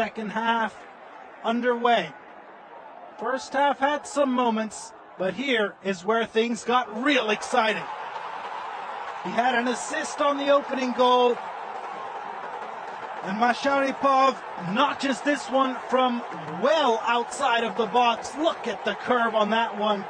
second half underway. First half had some moments, but here is where things got real exciting. He had an assist on the opening goal. And Masharipov notches this one from well outside of the box. Look at the curve on that one.